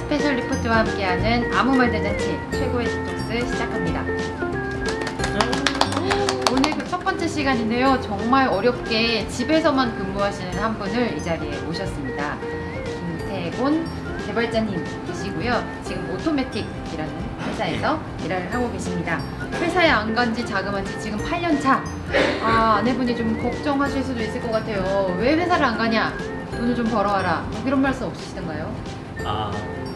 스페셜 리포트와 함께하는 아무 말 대잔치 최고의 디톡스 시작합니다. 오늘 그 첫 번째 시간인데요. 정말 어렵게 집에서만 근무하시는 한 분을 이 자리에 모셨습니다. 김태곤 개발자님 계시고요. 지금 오토매틱이라는 회사에서 일을 하고 계십니다. 회사에 안 간 지 자그마치 지금 8년 차. 아, 아내분이 좀 걱정하실 수도 있을 것 같아요. 왜 회사를 안 가냐? 돈을 좀 벌어와라. 뭐 이런 말씀 없으시던가요? 아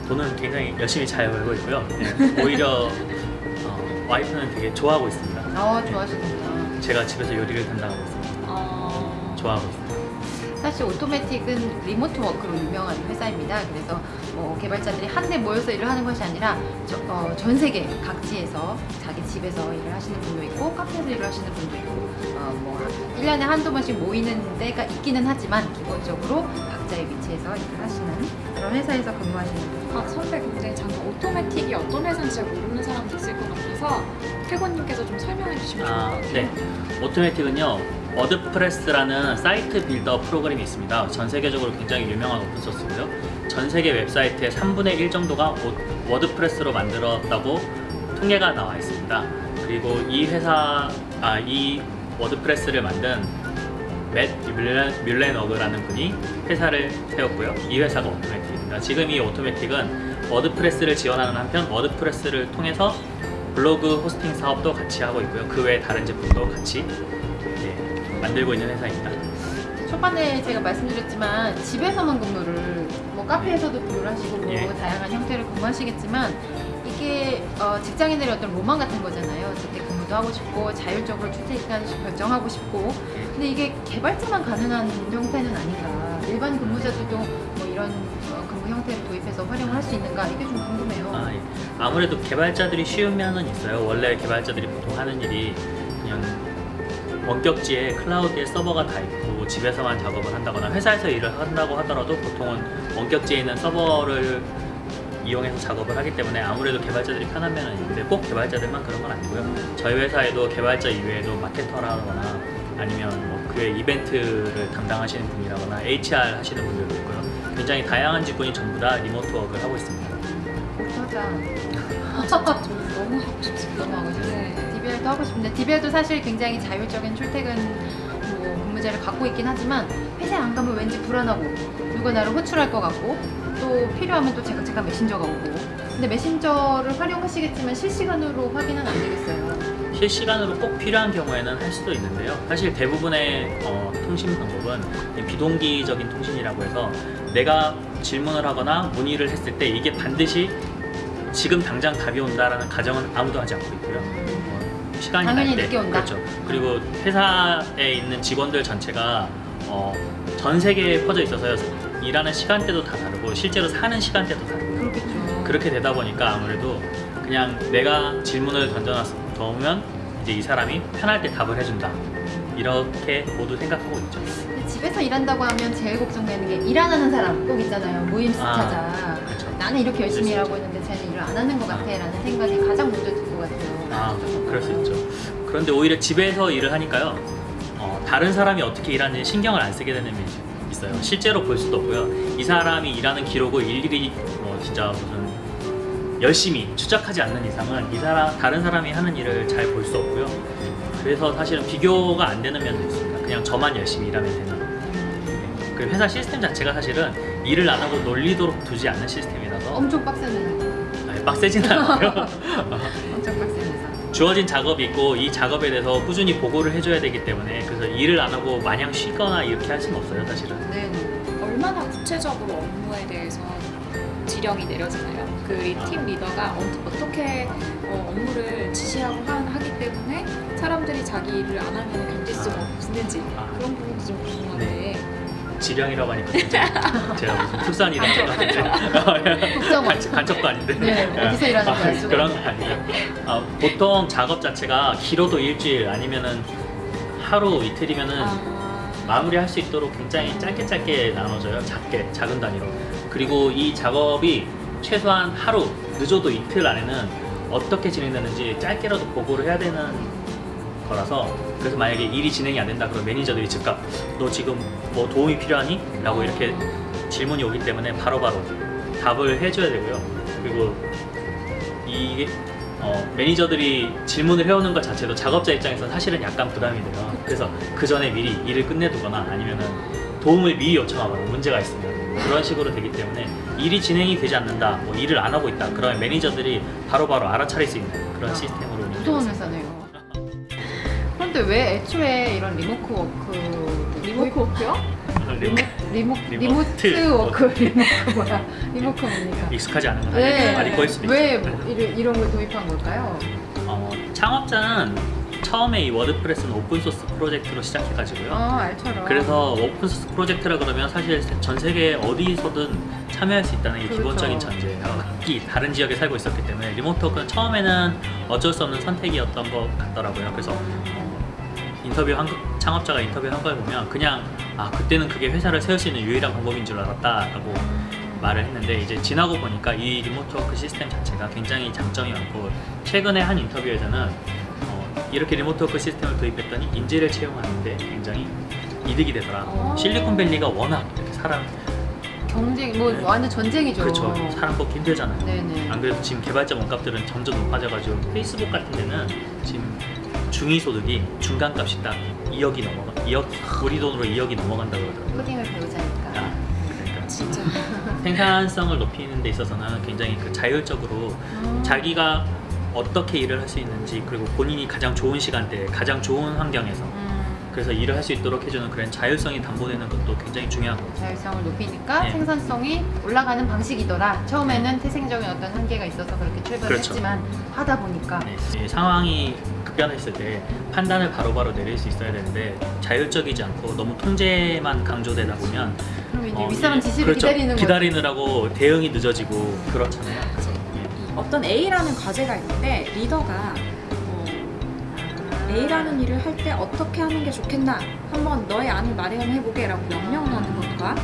돈은 굉장히 열심히 잘 벌고 있고요. 네, 오히려 어, 와이프는 되게 좋아하고 있습니다. 아, 좋아하시는구나. 제가 집에서 요리를 담당하고 있습니다. 어... 좋아하고 있습니다. 사실 오토매틱은 리모트 워크로 유명한 회사입니다. 그래서 뭐 개발자들이 한데 모여서 일을 하는 것이 아니라 저- 어, 전 세계 각지에서 자기 집에서 일을 하시는 분도 있고 카페에서 일을 하시는 분도 있고 어, 뭐 1년에 한두 번씩 모이는 데가 있기는 하지만 기본적으로 각자의 위치에서 일을 하시는 그런 회사에서 근무하시는 분. 아, 선배 굉장히 잠깐 오토매틱이 어떤 회사인지 잘 모르는 사람도 있을 것 같아서 태곤님께서 좀 설명해 주시면 좋을 것 아, 같아요. 네. 오토매틱은요, 워드프레스라는 사이트 builder 프로그램이 있습니다. 전 세계적으로 굉장히 유명한 오픈소스고요. 전 세계 웹사이트의 3분의 1 정도가 오- 워드프레스로 만들었다고 통계가 나와 있습니다. 그리고 이 회사, 아, 이 WordPress를 만든 맷 뮬렌, 뮬렌웨그라는 분이 회사를 세웠고요. 이 회사가 Automattic입니다. 지금 이 Automattic은 WordPress를 지원하는 한편 WordPress를 통해서 블로그 호스팅 사업도 같이 하고 있고요. 그 외에 다른 제품도 같이 예, 만들고 있는 회사입니다. 초반에 제가 말씀드렸지만 집에서만 근무를 뭐 카페에서도 근무를 하시고 뭐 예. 다양한 형태를 근무하시겠지만 이게 어, 직장인들의 어떤 로망 같은 거잖아요. 재택근무 도 하고 싶고 자율적으로 식 결정하고 싶고 근데 이게 개발자만 가능한 형태는 아닌가. 일반 근무자들도 뭐 이런 어, 근무 형태를 도입해서 활용을 할 수 있는가 이게 좀 궁금해요. 아, 예. 아무래도 개발자들이 쉬운 면은 있어요. 원래 개발자들이 보통 하는 일이 그냥 원격지에 클라우드에 서버가 다 있고 집에서만 작업을 한다거나 회사에서 일을 한다고 하더라도 보통은 원격지에 있는 서버를 이용해서 작업을 하기 때문에 아무래도 개발자들이 편한 면은 있는데 꼭 개발자들만 그런 건 아니고요. 저희 회사에도 개발자 이외에도 마케터라거나 아니면 뭐 그외 이벤트를 담당하시는 분이라거나 HR 하시는 분들도 있고요. 굉장히 다양한 직군이 전부 다 remote work를 하고 있습니다. 저 너무 하고 싶습니다. 싶어요. 네. DBR도 하고 싶은데 DBR도 사실 굉장히 자율적인 출퇴근 뭐 근무제를 갖고 있긴 하지만 회사에 안 가면 왠지 불안하고 누가 나를 호출할 것 같고 또 필요하면 또 제가 제가 메신저가 오고 근데 메신저를 활용하시겠지만 실시간으로 확인은 안 되겠어요. 실시간으로 꼭 필요한 경우에는 할 수도 있는데요. 사실 대부분의 어, 통신 방법은 이 비동기적인 통신이라고 해서 내가 질문을 하거나 문의를 했을 때 이게 반드시 지금 당장 답이 온다라는 가정은 아무도 하지 않고 있고요. 어, 시간이 당연히 날 때, 늦게 온다. 그렇죠. 그리고 회사에 있는 직원들 전체가 어, 전 세계에 퍼져 있어서 일하는 시간대도 다 다르고 실제로 사는 시간대도 다르고요. 그렇겠죠. 그렇게 되다 보니까 아무래도 그냥 내가 질문을 던져놓으면 이제 이 사람이 편할 때 답을 해준다 이렇게 모두 생각하고 있죠 집에서 일한다고 하면 제일 걱정되는 게 일 안 하는 사람 꼭 있잖아요. 모임 스타자. 그렇죠 나는 이렇게 열심히 수 일하고 있는데 쟤는 일을 안 하는 것 같아 라는 생각이 가장 먼저 그럴 수 있죠. 그런데 오히려 집에서 일을 하니까요. 어, 다른 사람이 어떻게 일하는지 신경을 안 쓰게 되는 면이 있어요. 실제로 볼 수도 없고요. 이 사람이 일하는 기록을 일일이 뭐 진짜 무슨 열심히 추적하지 않는 이상은 이 사람 다른 사람이 하는 일을 잘 볼 수 없고요. 그래서 사실은 비교가 안 되는 면도 있습니다. 그냥 저만 열심히 일하면 되는 네. 그 회사 시스템 자체가 사실은 일을 안 하고 놀리도록 두지 않는 시스템이라서 엄청 빡세는 아니, 빡세진 않아요. 엄청 회사. 주어진 작업이 있고 이 작업에 대해서 꾸준히 보고를 해줘야 되기 때문에 그래서 일을 안 하고 마냥 쉬거나 이렇게 할 수는 없어요 사실은 네. 얼마나 구체적으로 업무에 대해서 지령이 내려지나요? 그 팀 리더가 어- 어떻게 어, 업무를 지시하고 하- 하기 때문에 사람들이 자기 일을 안 하면 견딜 수가 아. 없는지 아. 그런 부분도 좀 궁금한데 지령이라고 하니까 제가 무슨 특수한 일을 하는 것 같은데 국정원. 간첩, 간첩도 아닌데 네, 어디서 일하는지 알 수가 그런. 거 아니에요 아, 보통 작업 자체가 길어도 일주일 아니면은 하루 이틀이면은 아, 마무리할 수 있도록 굉장히 짧게 짧게 나눠져요. 작게 작은 단위로. 그리고 이 작업이 최소한 하루 늦어도 이틀 안에는 어떻게 진행되는지 짧게라도 보고를 해야 되는 거라서 그래서 만약에 일이 진행이 안 된다 그러면 매니저들이 즉각 너 지금 뭐 도움이 필요하니? 라고 이렇게 질문이 오기 때문에 바로바로 답을 해줘야 되고요. 그리고 이게 어, 매니저들이 질문을 해오는 것 자체도 작업자 입장에서 사실은 약간 부담이 돼요. 그래서 그 전에 미리 일을 끝내두거나 아니면은 도움을 미리 요청하거나 문제가 있으면 그런 식으로 되기 때문에 일이 진행이 되지 않는다, 뭐 일을 안 하고 있다. 그러면 매니저들이 바로바로 알아차릴 수 있는 그런 아, 시스템으로 운영되고 있습니다. 그런데 왜 애초에 이런 remote work remote work요? 리모 리모 remote remote work remote 뭐야 remote 뭡니까? 익숙하지 않은 건 네. 말이 꼬일 수도 왜 있죠. 뭐 이런, 이런 걸 도입한 걸까요? 어, 창업자는 처음에 이 WordPress는 open source 프로젝트로 시작해가지고요. 아 알처럼. 그래서 open source 프로젝트라 그러면 사실 전 세계 어디서든 참여할 수 있다는 게 그렇죠. 기본적인 전제예요. 각기 다른 지역에 살고 있었기 때문에 remote work는 처음에는 어쩔 수 없는 선택이었던 것 같더라고요. 그래서 어, 인터뷰 한 거- 창업자가 인터뷰한 걸 보면 그냥 아 그때는 그게 회사를 세울 수 있는 유일한 방법인 줄 알았다 라고 말을 했는데 이제 지나고 보니까 이 remote work 시스템 자체가 굉장히 장점이 많고 최근에 한 인터뷰에서는 어, 이렇게 remote work 시스템을 도입했더니 인재를 채용하는데 굉장히 이득이 되더라. 어. 실리콘밸리가 워낙 이렇게 사람 경쟁 뭐 네. 완전 전쟁이죠. 그렇죠 사람 뽑기 힘들잖아요. 네네. 안 그래도 지금 개발자 몸값들은 점점 높아져가지고 페이스북 같은 데는 지금 중위 소득이 중간값이 딱 2억이 넘어가 2억 우리 돈으로 2억이 넘어간다고 그러더라고요. 코딩을 배우자니까. 아, 그러니까 진짜. 생산성을 높이는 데 있어서는 굉장히 그 자율적으로 음. 자기가 어떻게 일을 할 수 있는지 그리고 본인이 가장 좋은 시간대에 가장 좋은 환경에서 음, 그래서 일을 할 수 있도록 해주는 그런 자율성이 담보되는 것도 굉장히 중요하고 자율성을 높이니까 네. 생산성이 올라가는 방식이더라. 처음에는 태생적인 어떤 한계가 있어서 그렇게 출발을 그렇죠. 하다 보니까 네, 이 상황이 급변했을 때 판단을 바로 바로 내릴 수 있어야 되는데 자율적이지 않고 너무 통제만 강조되다 보면 그럼 이제 어, 윗사람 이- 지시를 그렇죠. 기다리는. 기다리느라고 대응이 늦어지고 그렇잖아요. 그래서 예. 어떤 A라는 과제가 있는데 리더가 어, A라는 일을 할 때 어떻게 하는 게 좋겠나 한번 너의 안을 마련해보게 라고 명령을 하는 것과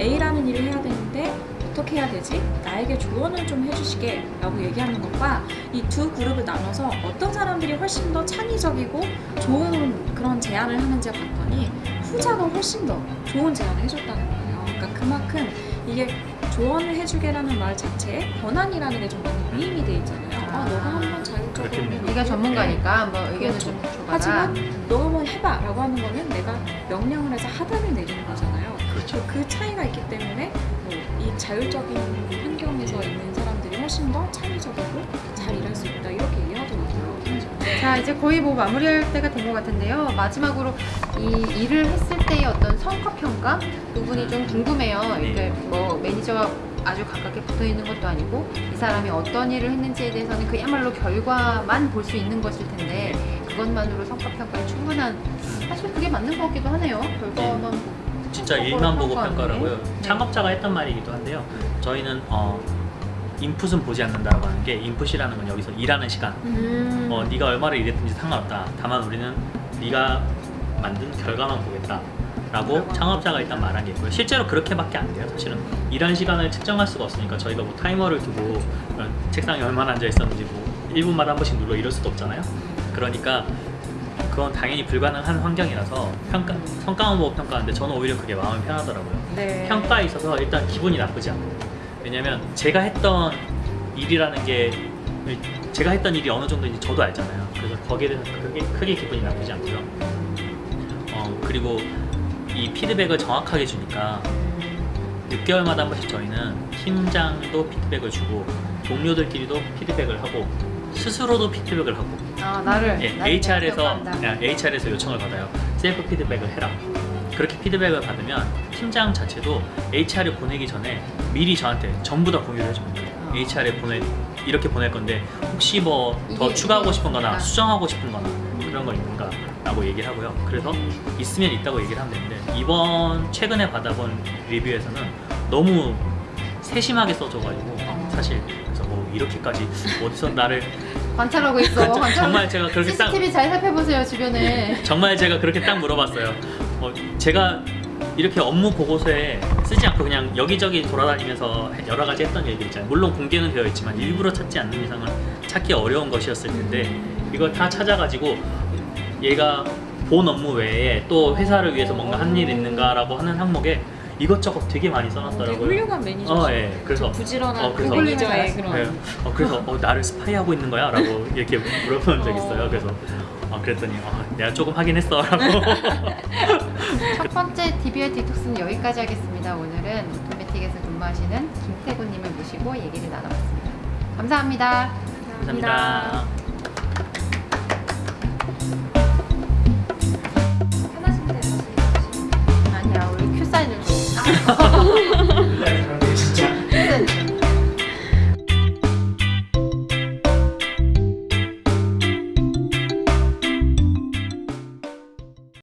A라는 일을 해야 되는데 어떻게 해야 되지? 나에게 조언을 좀 해주시게 라고 얘기하는 것과 이 두 그룹을 나눠서 어떤 사람들이 훨씬 더 창의적이고 좋은 그런 제안을 하는지 봤더니 후자가 훨씬 더 좋은 제안을 해줬다는 거예요. 그러니까 그만큼 이게 조언을 해주게라는 말 자체에 권한이라는 게 좀 많이 위임이 돼 있잖아요. 아, 너가 한번 자율적으로 그렇겠네요. 네가 전문가니까 뭐 의견을 그렇죠. 좀 줘봐라. 하지만 너가 뭐 해봐 라고 하는 거는 내가 명령을 해서 판단을 내리는 거잖아요. 그렇죠. 그 차이가 있기 때문에 뭐 이 자율적인 환경에서 있는 사람들이 훨씬 더 창의적이고 잘 일할 수 있다 이렇게 이해하더라고요. 자 이제 거의 뭐 마무리할 때가 된 것 같은데요. 마지막으로 이 일을 했을 때의 어떤 성과 평가 부분이 좀 궁금해요. 네. 이게 뭐 매니저가 아주 가깝게 붙어 있는 것도 아니고 이 사람이 어떤 일을 했는지에 대해서는 그야말로 결과만 볼 수 있는 것일 텐데 그것만으로 성과 평가에 충분한 사실 그게 맞는 것 같기도 하네요. 결과만 보고. 진짜 일만 보고. 평가라고요. 네. 창업자가 했던 말이기도 한데요. 저희는 어, 인풋은 보지 않는다라고 하는 게 인풋이라는 건 여기서 일하는 시간. 음. 어, 네가 얼마를 일했든지 상관없다. 다만 우리는 네가 만든 결과만 보겠다. 라고 창업자가 일단 말한 게 있고요. 실제로 그렇게밖에 안 돼요. 사실은 일하는 시간을 측정할 수가 없으니까 저희가 뭐 타이머를 두고 어, 책상에 얼마나 앉아 있었는지 뭐 1분마다 한 번씩 눌러 이럴 수도 없잖아요. 그러니까 그건 당연히 불가능한 환경이라서 평가 성과만 보고 평가하는데 저는 오히려 그게 마음이 편하더라고요. 네. 평가에 있어서 일단 기분이 나쁘지 않아요. 왜냐면 제가 했던 일이라는 게 제가 했던 일이 어느 정도인지 저도 알잖아요. 그래서 거기에 대해서 크게, 크게 기분이 나쁘지 않고요. 어, 그리고 이 피드백을 정확하게 주니까 6개월마다 한 번씩 저희는 팀장도 피드백을 주고 동료들끼리도 피드백을 하고 스스로도 피드백을 하고 아 나를 예, 나를 HR에서. 야, HR에서 요청을 받아요. 셀프 피드백을 해라. 그렇게 피드백을 받으면 팀장 자체도 HR에 보내기 전에 미리 저한테 전부 다 공유를 해줍니다. 어. HR에 보내 이렇게 보낼 건데 혹시 뭐 더 추가하고 이게 싶은 거나 있다. 수정하고 싶은 거나 그런 거 있는가 라고 얘기를 하고요. 그래서 있으면 있다고 얘기를 하면 되는데 이번 최근에 받아본 리뷰에서는 너무 세심하게 써줘가지고 어. 사실 그래서 뭐 이렇게까지 어디서 나를 관찰하고 있어. 관찰. 정말 제가 그렇게 딱 CCTV 잘 살펴보세요 주변에. 정말 제가 그렇게 딱 물어봤어요. 어, 제가 이렇게 업무 보고서에 쓰지 않고 그냥 여기저기 돌아다니면서 여러 가지 했던 얘기들 있잖아요. 물론 공개는 되어 있지만 일부러 찾지 않는 이상은 찾기 어려운 것이었을 텐데 이걸 다 찾아가지고 얘가 본 업무 외에 또 회사를 위해서 뭔가 한 일 있는가라고 하는 항목에 이것저것 되게 많이 써놨더라고요. 훌륭한 매니저. 어, 예. 그래서 부지런한 어, 그래서- 매니저의 네. 그런. 어, 그래서 어, 나를 스파이하고 있는 거야? 라고 이렇게 물어본 적 있어요. 어. 그래서 어, 그랬더니 어, 내가 조금 하긴 했어 라고 첫 번째 DBR 디톡스는 여기까지 하겠습니다. 오늘은 Automattic에서 근무하시는 김태곤님을 모시고 얘기를 나눠봤습니다. 감사합니다. 감사합니다. 아니야 Oh,